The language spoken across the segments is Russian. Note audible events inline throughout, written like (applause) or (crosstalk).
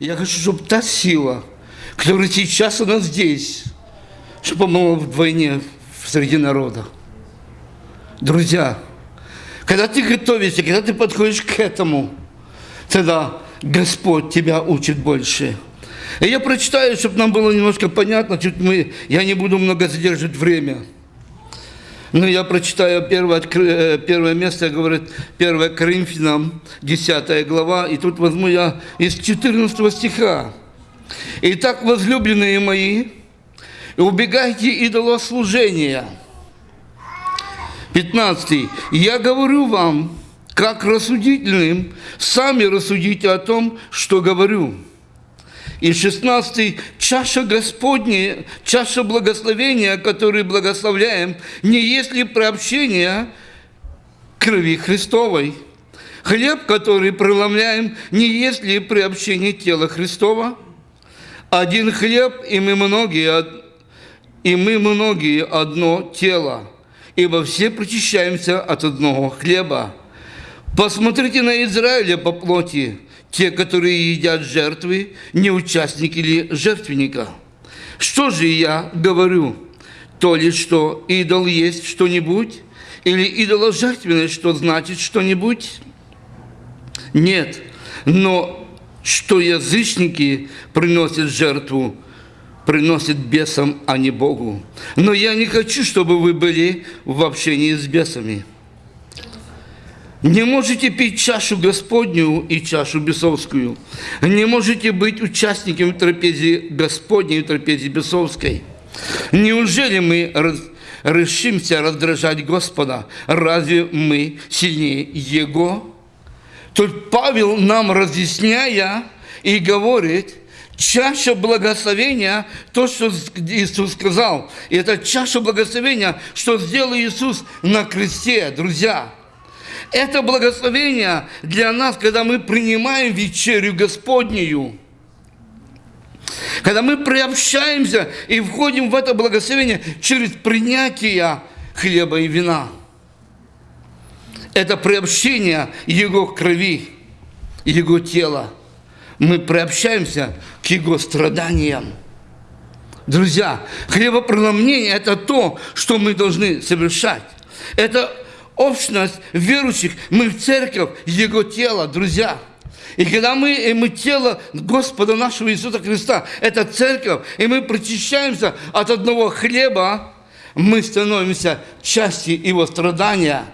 Я хочу, чтобы та сила, которая сейчас у нас здесь, чтобы была вдвойне среди народа. Друзья, когда ты готовишься, когда ты подходишь к этому, тогда Господь тебя учит больше. И я прочитаю, чтобы нам было немножко понятно, чуть мы, я не буду много задерживать время. Но я прочитаю первое, э, первое место, говорит 1 Коринфянам, 10 глава, и тут возьму я из 14 стиха. «Итак, возлюбленные мои, убегайте идолослужения». 15. «Я говорю вам, как рассудительным, сами рассудите о том, что говорю». И 16 чаша Господня, чаша благословения, которую благословляем, не есть ли приобщение крови Христовой. Хлеб, который преломляем, не есть ли приобщение тела Христова. Один хлеб, и мы многие, и мы многие одно тело, ибо все причащаемся от одного хлеба. Посмотрите на Израиля по плоти, те, которые едят жертвы, не участники ли жертвенника? Что же я говорю? То ли, что идол есть что-нибудь, или идоложертвенность, что значит что-нибудь? Нет, но что язычники приносят жертву, приносят бесам, а не Богу. Но я не хочу, чтобы вы были в общении с бесами. Не можете пить чашу Господню и чашу бесовскую. Не можете быть участниками трапезии Господней и трапезии бесовской. Неужели мы решимся раздражать Господа? Разве мы сильнее Его? Тут Павел нам разъясняя и говорит, чаша благословения, то, что Иисус сказал, и это чаша благословения, что сделал Иисус на кресте, друзья – это благословение для нас, когда мы принимаем вечерю Господнюю. Когда мы приобщаемся и входим в это благословение через принятие хлеба и вина. Это приобщение Его крови, Его тела. Мы приобщаемся к Его страданиям. Друзья, хлебопреломление – это то, что мы должны совершать. Это общность верующих, мы в церковь, Его тело, друзья. И когда мы, мы тело Господа нашего Иисуса Христа, это церковь, и мы причащаемся от одного хлеба, мы становимся частью Его страдания.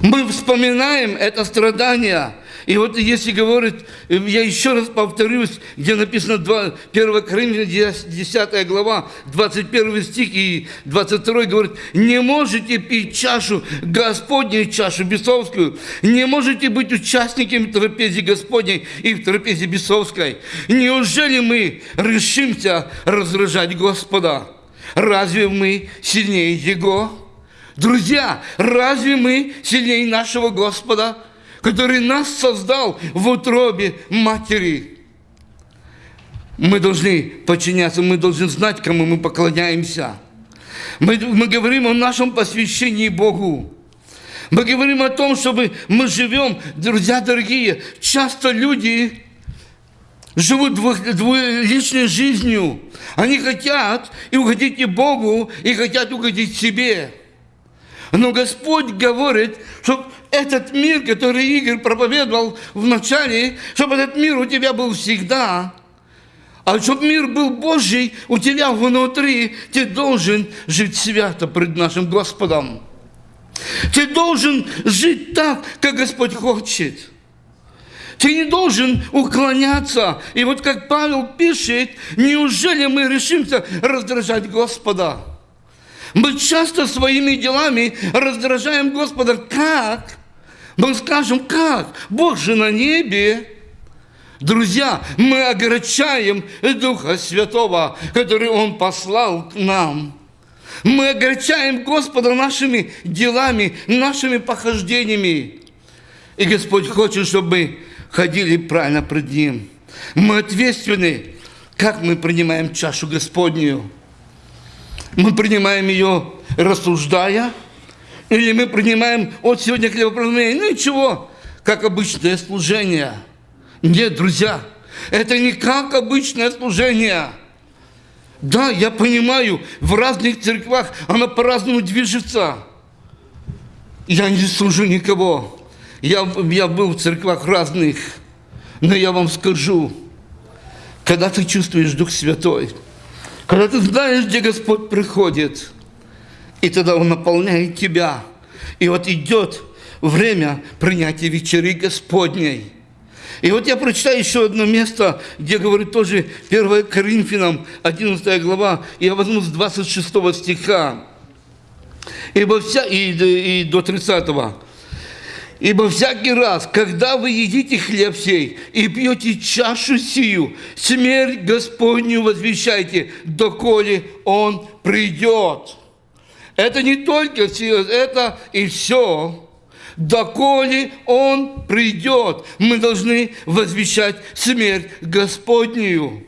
Мы вспоминаем это страдание – и вот если говорит, я еще раз повторюсь, где написано 2, 1 Коринфянам 10 глава, 21 стих и 22 говорит, не можете пить чашу, Господнюю чашу бесовскую, не можете быть участниками трапезии Господней и в трапезе бесовской. Неужели мы решимся раздражать Господа? Разве мы сильнее Его? Друзья, разве мы сильнее нашего Господа? Который нас создал в утробе матери. Мы должны подчиняться, мы должны знать, кому мы поклоняемся. Мы, мы говорим о нашем посвящении Богу. Мы говорим о том, чтобы мы живем, друзья дорогие, часто люди живут двуличной жизнью. Они хотят и угодить и Богу, и хотят угодить себе. Но Господь говорит, что этот мир, который Игорь проповедовал в начале, чтобы этот мир у тебя был всегда, а чтобы мир был Божий у тебя внутри, ты должен жить свято пред нашим Господом. Ты должен жить так, как Господь хочет. Ты не должен уклоняться. И вот как Павел пишет, неужели мы решимся раздражать Господа? Мы часто своими делами раздражаем Господа. Как? Мы скажем, как? Бог же на небе. Друзья, мы огорчаем Духа Святого, который Он послал к нам. Мы огорчаем Господа нашими делами, нашими похождениями. И Господь хочет, чтобы мы ходили правильно пред Ним. Мы ответственны, как мы принимаем чашу Господнюю. Мы принимаем ее, рассуждая, или мы принимаем от сегодня хлебопреломление, ну ничего, как обычное служение. Нет, друзья, Это не как обычное служение. Да, я понимаю, в разных церквах оно по-разному движется. Я не служу никого. Я, я был в церквах разных. Но я вам скажу, когда ты чувствуешь Дух Святой, когда ты знаешь, где Господь приходит, и тогда Он наполняет тебя. И вот идет время принятия вечери Господней – и вот я прочитаю еще одно место, где говорит тоже 1 Коринфянам, 11 глава, я возьму с 26 стиха, Ибо вся, и, и до 30 Ибо всякий раз, когда вы едите хлеб сей и пьете чашу сию, смерть Господню возвещайте, доколе Он придет. Это не только все, это и все доколе Он придет, мы должны возвещать смерть Господнюю.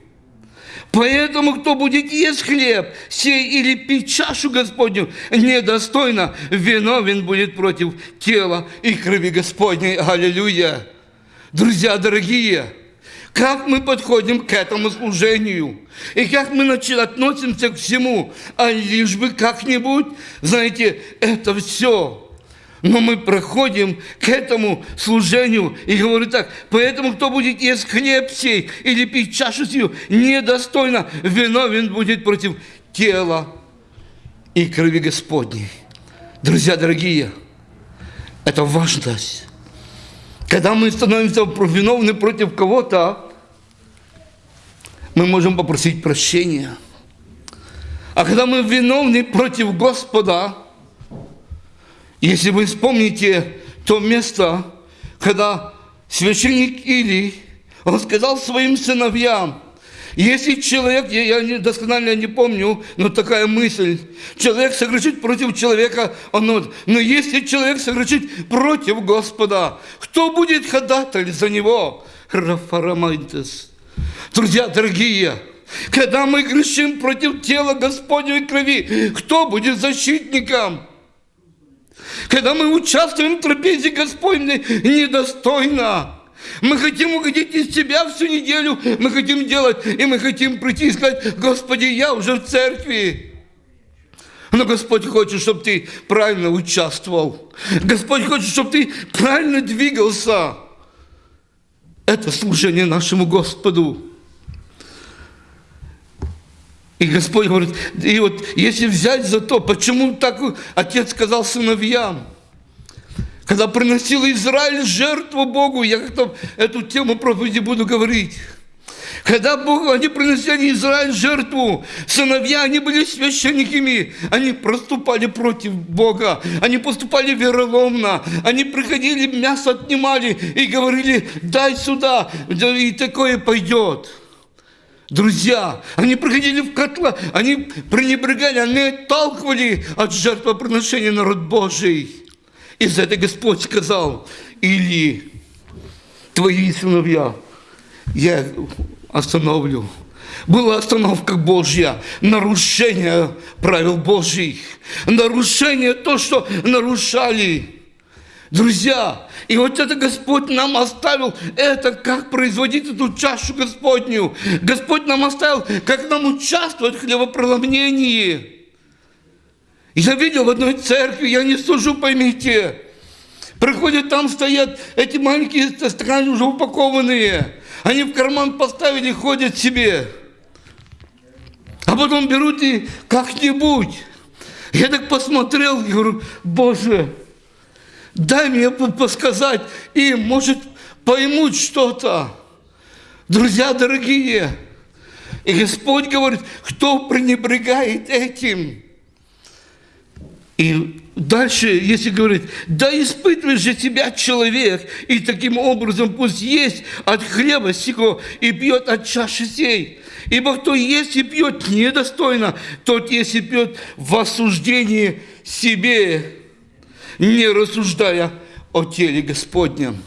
Поэтому, кто будет есть хлеб, сей или пить чашу Господню, недостойно, виновен будет против тела и крови Господней. Аллилуйя! Друзья дорогие, как мы подходим к этому служению, и как мы относимся к всему, а лишь бы как-нибудь, знаете, это все но мы проходим к этому служению и говорю так, поэтому кто будет есть хлеб сей или пить чашу сию, недостойно виновен будет против тела и крови Господней. Друзья дорогие, это важность. Когда мы становимся виновны против кого-то, мы можем попросить прощения. А когда мы виновны против Господа, если вы вспомните то место, когда священник Или, он сказал своим сыновьям, если человек, я, я досконально не помню, но такая мысль, человек согрешит против человека, он, но если человек согрешит против Господа, кто будет ходатай за него? Рафарамайтес. Друзья дорогие, когда мы грешим против тела Господней крови, кто будет защитником? Когда мы участвуем в трапезе Господней недостойно. Мы хотим угодить из Тебя всю неделю, мы хотим делать, и мы хотим прийти и сказать, Господи, я уже в церкви. Но Господь хочет, чтобы ты правильно участвовал. Господь хочет, чтобы ты правильно двигался. Это служение нашему Господу. И Господь говорит, и вот если взять за то, почему так отец сказал сыновьям, когда приносил Израиль жертву Богу, я как-то эту тему проповеди буду говорить. Когда Бог, они приносили Израиль жертву, сыновья, они были священниками, они проступали против Бога, они поступали вероломно, они приходили, мясо отнимали и говорили, дай сюда, и такое пойдет. Друзья, они приходили в котла, они пренебрегали, они отталкивали от жертвоприношения народ Божий. И за это Господь сказал, или твои сыновья я остановлю. Была остановка Божья, нарушение правил Божьих, нарушение то, что нарушали Друзья, и вот это Господь нам оставил, это как производить эту чашу Господню. Господь нам оставил, как нам участвовать в хлебопроломнении. Я видел в одной церкви, я не сужу, поймите. Приходят, там стоят эти маленькие стаканы уже упакованные. Они в карман поставили, ходят себе. А потом берут и как-нибудь. Я так посмотрел говорю, Боже, дай мне подсказать им, может, поймут что-то. Друзья дорогие, и Господь говорит, кто пренебрегает этим? И дальше, если говорить, да испытывай же тебя человек, и таким образом пусть есть от хлеба сего и пьет от чаши сей. Ибо кто есть и пьет недостойно, тот есть и пьет в осуждении себе не рассуждая о теле Господнем.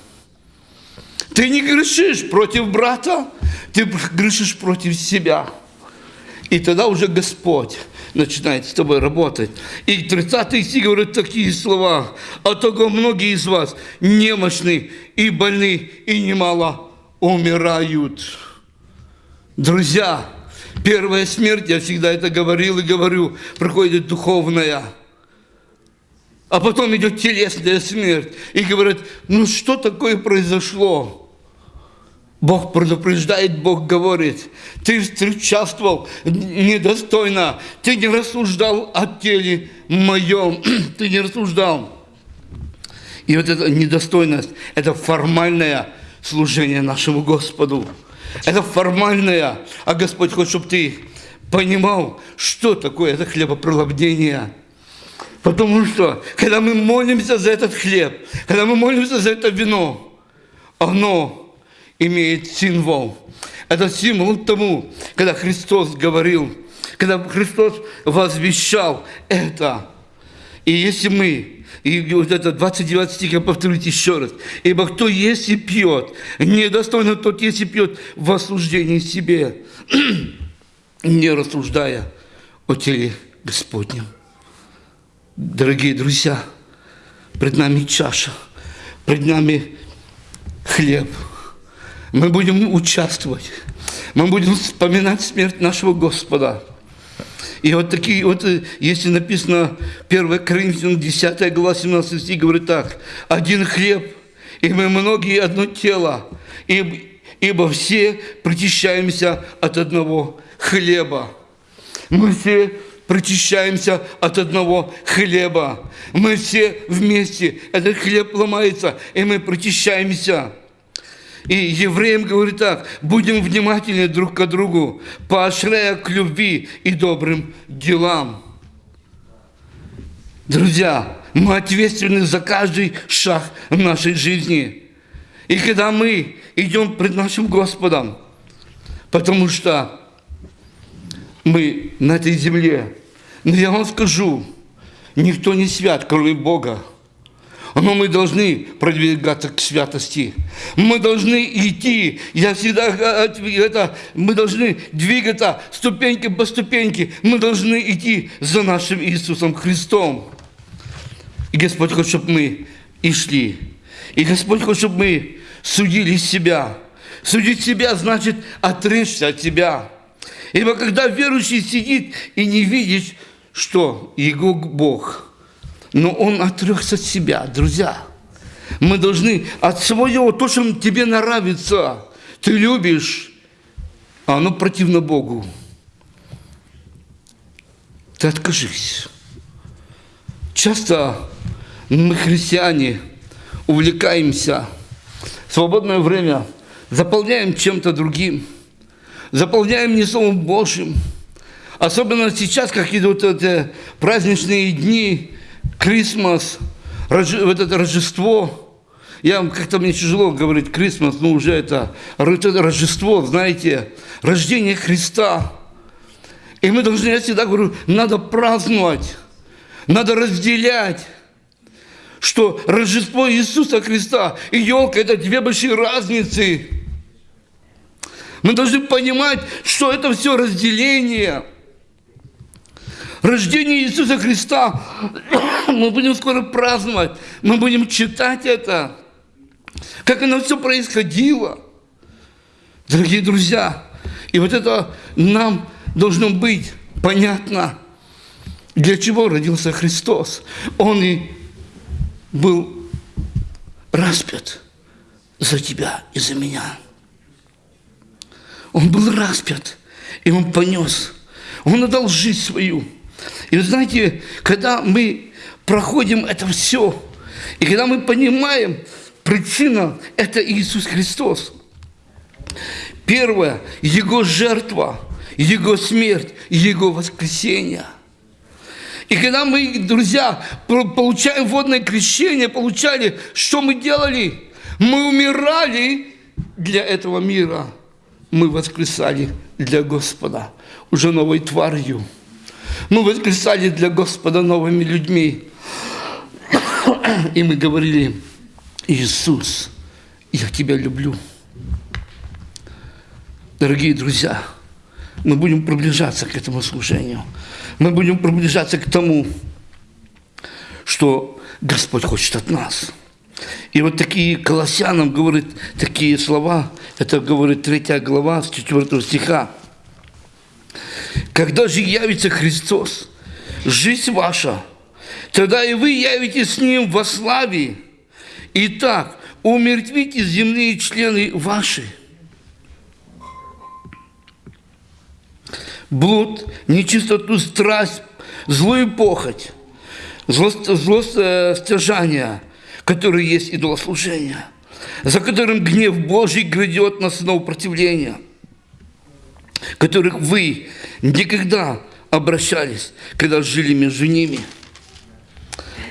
Ты не грешишь против брата, ты грешишь против себя. И тогда уже Господь начинает с тобой работать. И 30 стих говорит такие слова. «А того многие из вас немощны и больны, и немало умирают. Друзья, первая смерть, я всегда это говорил и говорю, проходит духовная. А потом идет телесная смерть. И говорят, ну что такое произошло? Бог предупреждает, Бог говорит, ты участвовал недостойно, ты не рассуждал о теле моем, (clears throat) ты не рассуждал. И вот эта недостойность, это формальное служение нашему Господу. Это формальное, а Господь хочет, чтобы ты понимал, что такое это хлебопролобнение. Потому что, когда мы молимся за этот хлеб, когда мы молимся за это вино, оно имеет символ. Это символ тому, когда Христос говорил, когда Христос возвещал это. И если мы и вот это 29 стих, я повторю еще раз. «Ибо кто есть и пьет, недостойно тот есть и пьет в осуждении себе, (clears throat) не рассуждая о теле Господнем». Дорогие друзья, пред нами чаша, пред нами хлеб. Мы будем участвовать, мы будем вспоминать смерть нашего Господа – и вот такие вот, э, если написано 1 Коринфянам 10 глава 17 стих, говорит так, «Один хлеб, и мы многие одно тело, ибо, все причащаемся от одного хлеба». Мы все причащаемся от одного хлеба. Мы все вместе, этот хлеб ломается, и мы причащаемся. И евреям говорит так, будем внимательны друг к другу, поощряя к любви и добрым делам. Друзья, мы ответственны за каждый шаг в нашей жизни. И когда мы идем пред нашим Господом, потому что мы на этой земле, но я вам скажу, никто не свят, кроме Бога. Но мы должны продвигаться к святости. Мы должны идти. Я всегда это, мы должны двигаться ступеньки по ступеньке. Мы должны идти за нашим Иисусом Христом. И Господь хочет, чтобы мы и шли. И Господь хочет, чтобы мы судили себя. Судить себя значит отречься от себя. Ибо когда верующий сидит и не видит, что его Бог – но он отрекся от себя, друзья. Мы должны от своего, то, что тебе нравится, ты любишь, а оно противно Богу. Ты откажись. Часто мы, христиане, увлекаемся свободное время, заполняем чем-то другим, заполняем не Словом Божьим. Особенно сейчас, как идут эти праздничные дни, Крисмас, вот это Рождество, я как-то мне тяжело говорить Крисмас, но уже это, это Рождество, знаете, рождение Христа. И мы должны, я всегда говорю, надо праздновать, надо разделять, что Рождество Иисуса Христа и елка – это две большие разницы. Мы должны понимать, что это все разделение – рождение Иисуса Христа. (coughs) Мы будем скоро праздновать, мы будем читать это, как оно все происходило. Дорогие друзья, и вот это нам должно быть понятно, для чего родился Христос. Он и был распят за тебя и за меня. Он был распят, и он понес. Он отдал жизнь свою. И вы знаете, когда мы проходим это все, и когда мы понимаем, причина – это Иисус Христос. Первое – Его жертва, Его смерть, Его воскресение. И когда мы, друзья, получаем водное крещение, получали, что мы делали? Мы умирали для этого мира. Мы воскресали для Господа, уже новой тварью. Мы воскресали для Господа новыми людьми. И мы говорили, Иисус, я Тебя люблю. Дорогие друзья, мы будем приближаться к этому служению. Мы будем приближаться к тому, что Господь хочет от нас. И вот такие Колоссянам говорит такие слова, это говорит 3 глава с 4 стиха. Когда же явится Христос, жизнь ваша, тогда и вы явитесь с Ним во славе. Итак, умертвите земные члены ваши. Блуд, нечистоту, страсть, злую похоть, злостяжание, которое есть идолослужение, за которым гнев Божий грядет на сынов противления, которых вы никогда обращались, когда жили между ними –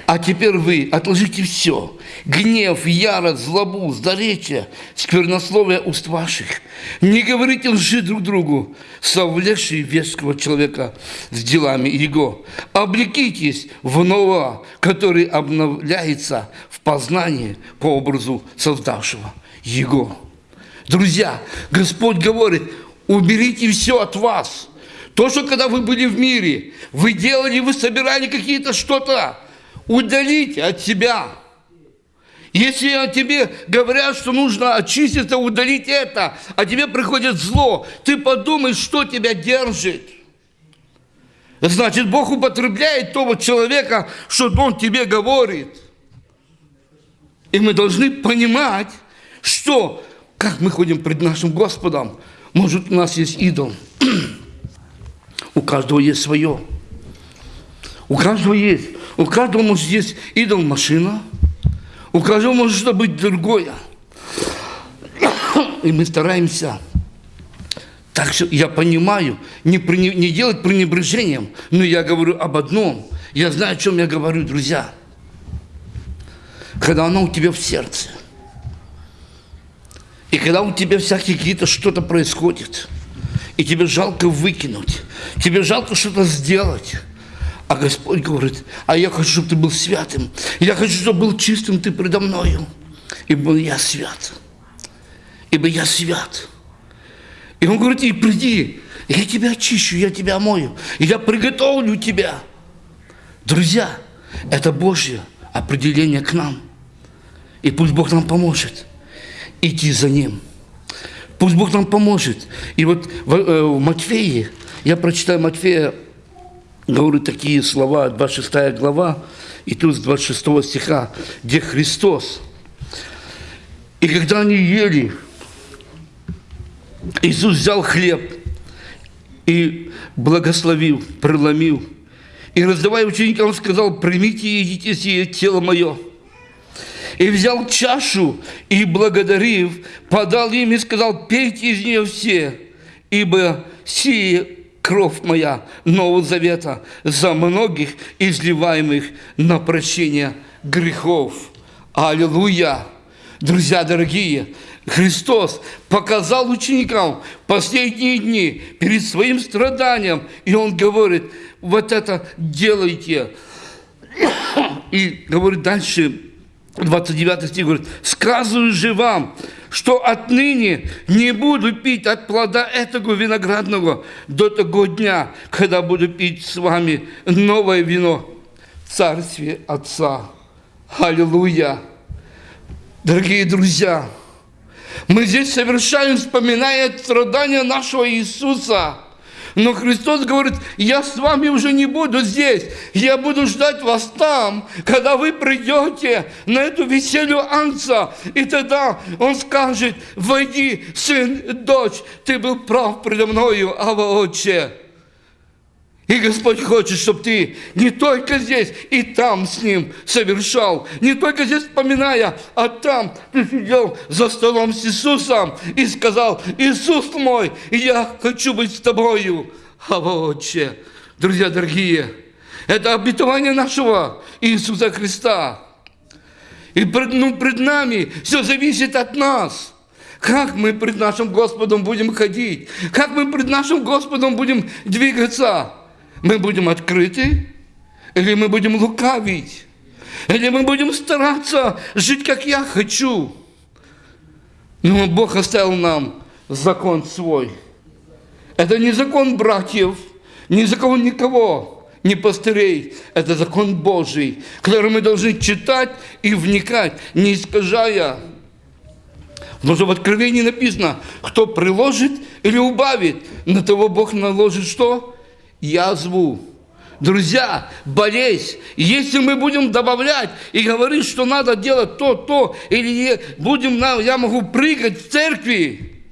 а теперь вы отложите все. Гнев, ярость, злобу, злоречие, сквернословие уст ваших. Не говорите лжи друг другу, совлекшие веского человека с делами его. Облекитесь в нового, который обновляется в познании по образу создавшего его. Друзья, Господь говорит, уберите все от вас. То, что когда вы были в мире, вы делали, вы собирали какие-то что-то, удалить от себя. Если о тебе говорят, что нужно очиститься, удалить это, а тебе приходит зло, ты подумай, что тебя держит. Значит, Бог употребляет того человека, что Он тебе говорит. И мы должны понимать, что, как мы ходим пред нашим Господом, может, у нас есть идол. У каждого есть свое. У каждого есть. У каждого может есть идол машина, у каждого может быть другое. И мы стараемся. Так что я понимаю, не, не делать пренебрежением, но я говорю об одном. Я знаю, о чем я говорю, друзья. Когда оно у тебя в сердце. И когда у тебя всякие какие-то что-то происходит, и тебе жалко выкинуть, тебе жалко что-то сделать, а Господь говорит, а я хочу, чтобы ты был святым. Я хочу, чтобы был чистым ты предо мною. Ибо я свят. Ибо я свят. И он говорит, и приди, я тебя очищу, я тебя омою, я приготовлю тебя. Друзья, это Божье определение к нам. И пусть Бог нам поможет идти за Ним. Пусть Бог нам поможет. И вот в, э, в Матфеи, я прочитаю Матфея говорю такие слова, 26 глава, и тут с 26 стиха, где Христос. И когда они ели, Иисус взял хлеб и благословил, преломил. И раздавая ученикам, сказал, примите и едите сие тело мое. И взял чашу и, благодарив, подал им и сказал, пейте из нее все, ибо сие кровь моя Нового Завета за многих изливаемых на прощение грехов. Аллилуйя! Друзья дорогие, Христос показал ученикам последние дни перед своим страданием, и Он говорит, вот это делайте. (coughs) И говорит дальше, 29 стих говорит, «Сказываю же вам, что отныне не буду пить от плода этого виноградного до того дня, когда буду пить с вами новое вино в Царстве Отца». Аллилуйя! Дорогие друзья, мы здесь совершаем, вспоминая страдания нашего Иисуса – но Христос говорит, я с вами уже не буду здесь, я буду ждать вас там, когда вы придете на эту веселью Анца. И тогда Он скажет, войди, сын, дочь, ты был прав предо мною, Ава Отче. И Господь хочет, чтобы ты не только здесь и там с Ним совершал, не только здесь вспоминая, а там ты сидел за столом с Иисусом и сказал, Иисус мой, я хочу быть с тобою. А Отче, друзья дорогие, это обетование нашего Иисуса Христа. И пред, ну, пред нами все зависит от нас. Как мы пред нашим Господом будем ходить? Как мы пред нашим Господом будем двигаться? Мы будем открыты, или мы будем лукавить, или мы будем стараться жить, как я хочу. Но Бог оставил нам закон свой. Это не закон братьев, не закон никого. не пастырей. Это закон Божий, который мы должны читать и вникать, не искажая. Потому что в Откровении написано, кто приложит или убавит, на того Бог наложит что? Язву. Друзья, болезнь. Если мы будем добавлять и говорить, что надо делать то, то, или будем, я могу прыгать в церкви,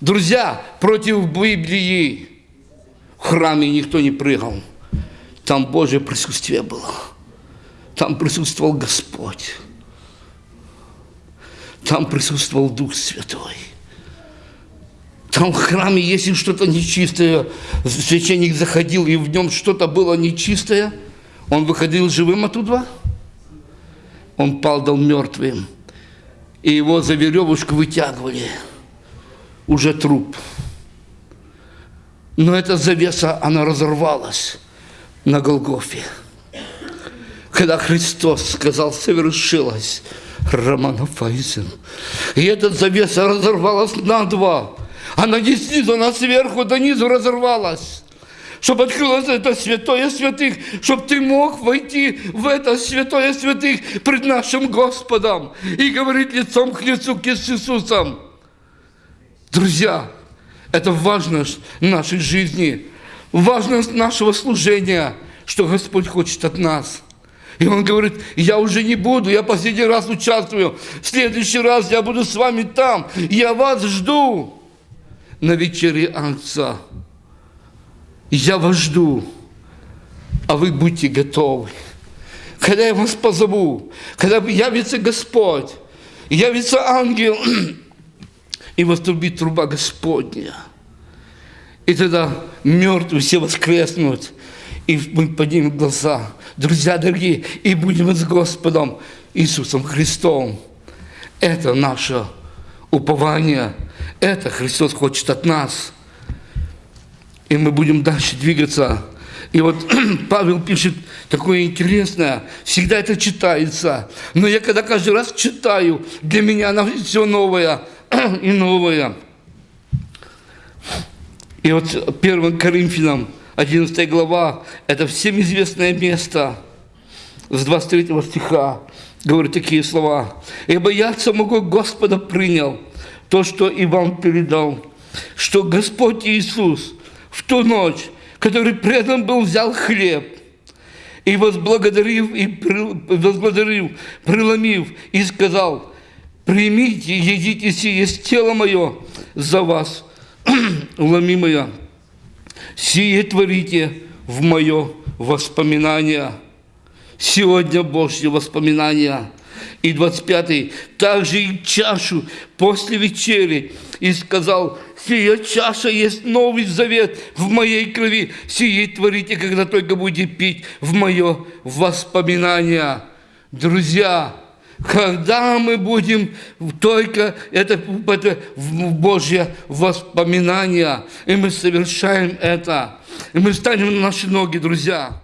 друзья, против Библии, в храме никто не прыгал. Там Божье присутствие было. Там присутствовал Господь. Там присутствовал Дух Святой. Там в храме, если что-то нечистое, священник заходил, и в нем что-то было нечистое, он выходил живым оттуда, он падал мертвым, и его за веревушку вытягивали, уже труп. Но эта завеса, она разорвалась на Голгофе. Когда Христос сказал, совершилось, Романа Файзен. И эта завеса разорвалась на два. Она снизу, она сверху до низу разорвалась. Чтобы открылось это святое святых, чтобы ты мог войти в это святое святых пред нашим Господом и говорить лицом к лицу к Иисусом. Друзья, это важность нашей жизни, важность нашего служения, что Господь хочет от нас. И он говорит, я уже не буду, я последний раз участвую, в следующий раз я буду с вами там, я вас жду на вечере Отца. Я вас жду, а вы будьте готовы. Когда я вас позову, когда явится Господь, явится ангел, и вострубит труба Господня. И тогда мертвые все воскреснут, и мы поднимем глаза, друзья дорогие, и будем с Господом Иисусом Христом. Это наше упование, это Христос хочет от нас. И мы будем дальше двигаться. И вот (clears throat) Павел пишет такое интересное, всегда это читается. Но я когда каждый раз читаю, для меня оно все новое (clears throat) и новое. И вот 1 Коринфянам 11 глава, это всем известное место, с 23 стиха, говорит такие слова. «Ибо я самого Господа принял то, что и вам передал, что Господь Иисус в ту ночь, который предан был, взял хлеб, и возблагодарив, и возблагодарив, преломив, и сказал, примите, едите сие, есть тело мое за вас, (clears throat) ломимое, сие творите в мое воспоминание. Сегодня Божье воспоминание. И 25-й, также и чашу после вечери, и сказал, сия чаша есть новый завет в моей крови, сие творите, когда только будете пить в мое воспоминание. Друзья, когда мы будем только это, это Божье воспоминание, и мы совершаем это, и мы станем на наши ноги, друзья.